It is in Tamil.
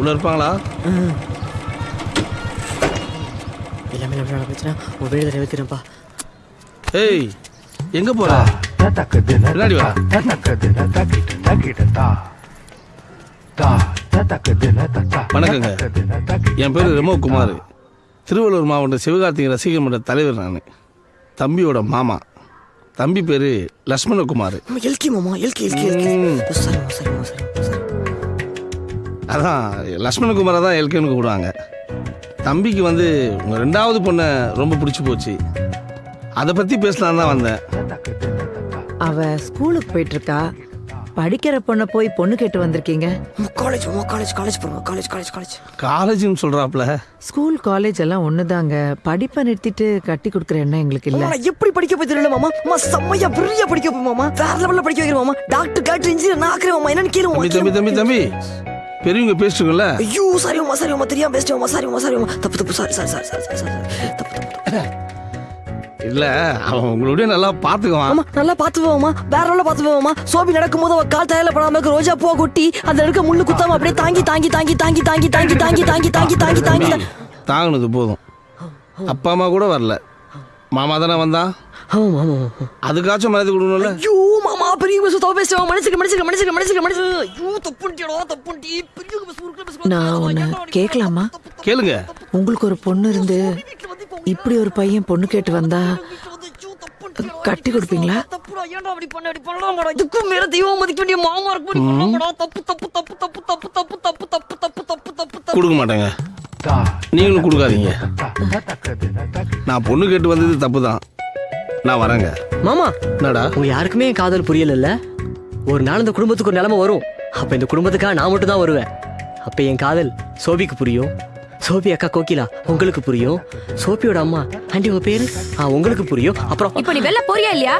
உள்ள இருப்பாங்களா? எல்லாமே நம்மளால போச்சுன்னா உன் வீடு நிறைவேற்றினப்பா ஏய் எங்க போற? பின்னாடி வா. வணக்கங்க. என் பேர் ரெமோ குமார் திருவள்ளூர் மாவட்ட சிவகார்த்திகை ரசிகர் மன்ற தலைவர் நான். தம்பியோட மாமா. தம்பி பேர் லக்ஷ்மணகுமார். எல்கி மாமா எல்கி எல்கி எல்கி. அதான் லக்ஷ்மணகுமாரை தான் எல்கேன்னு கூப்பிடுவாங்க. தம்பிக்கு வந்து உங்கள் ரெண்டாவது பொண்ணை ரொம்ப பிடிச்சி போச்சு. அதை பற்றி பேசலாம் தான் வந்தேன். அவ ஸ்கூலுக்கு போயிட்டு இருக்கா படிக்கிற பொண்ணை போய் பொண்ணு கேட்டு வந்திருக்கீங்க? College college college college college college காலேஜ்னு சொல்கிறாப்புல ஸ்கூல் காலேஜ் எல்லாம் ஒண்ணுதாங்க. படிப்பை நிறுத்திட்டு கட்டி கொடுக்குற எண்ணம் எங்களுக்கு இல்ல. எப்படி படிக்க போய் தெரியல மாமா? அம்மா செம்மையா பிரியா படிக்க போய் மாமா. வேற லெவல்ல படிக்க வைக்கிறேன் மாமா. டாக்டர் டாக்டர் இன்ஜினியர் நான் ஆக்குறேன் மாமா. என்னன்னு கேளு மாமா தம்பி தம்பி தம்பி தம்பி. பெரியவங்க பேசிட்டுங்கள ஐயோ சாரி மாமா சாரி மாமா தெரியாம பேசிட்டேன் மாமா சாரி தப்பு தப்பு sorry sorry sorry sorry sorry sorry தப்பு தப்பு இல்லை அவன் உங்களுடைய நல்லா பார்த்துக்குவான் ஆமா நல்லா பார்த்து போவோமா வேற லெவல்ல பார்த்து போவோமா சோபி நடக்கும்போது அவ கால் தயாரில படாம இருக்க ரோஜா பூ கொட்டி அந்த இருக்க முள்ளு குத்தாம அப்படியே தாங்கி தாங்கி தாங்கி தாங்கி தாங்கி தாங்கி தாங்கி தாங்கி தாங்கி தாங்கி தாங்கி தாங்கி தாங்கினது போதும் அப்பா அம்மா கூட வரல மாமா தானே வந்தான் அதுக்காச்சும் மனது கொடுக்கணும்ல ஐயோ மாமா பெரிய பஸ் தப்பு பேசுவா மனுஷங்க மனுஷங்க மனுஷங்க மனுஷங்க மனுஷங்க ஐயோ தப்புண்டியடா தப்புண்டி பெரிய பஸ் ஊருக்கு நான் உன்னை கேட்கலாமா கேளுங்க உங்களுக்கு ஒரு பொண்ணு இருந்து இப்படி ஒரு பையன் பொண்ணு கேட்டு வந்தா கட்டி கொடுப்பீங்களா தப்புடா ஏன்டா அப்படி பண்ண அப்படி பண்ணலாமாடா இதுக்கும் மேல தெய்வம் மதிக்க வேண்டிய மாமா இருக்கு இப்படி பண்ணலாமாடா தப்பு தப்பு தப்பு தப்பு தப்பு தப்பு தப்பு தப்பு தப்பு தப்பு தப்பு தப்பு கொடுக்க மாட்டேங்க நீங்களும் கொடுக்காதீங்க நான் பொண்ணு கேட்டு வந்தது தப்பு தான் நான் வரேங்க. மாமா. என்னடா? உங்க யாருக்குமே என் காதல் புரியல ஒரு நாள் இந்த குடும்பத்துக்கு ஒரு நிலைமை வரும். அப்ப இந்த குடும்பத்துக்காக நான் மட்டும் தான் வருவேன். அப்ப என் காதல் சோபிக்கு புரியும். சோபி அக்கா கோகிலா உங்களுக்கு புரியும். சோபியோட அம்மா ஆண்டி உங்க பேரு? ஆ உங்களுக்கு புரியும். அப்புறம் இப்போ நீ வெளில போறியா இல்லையா?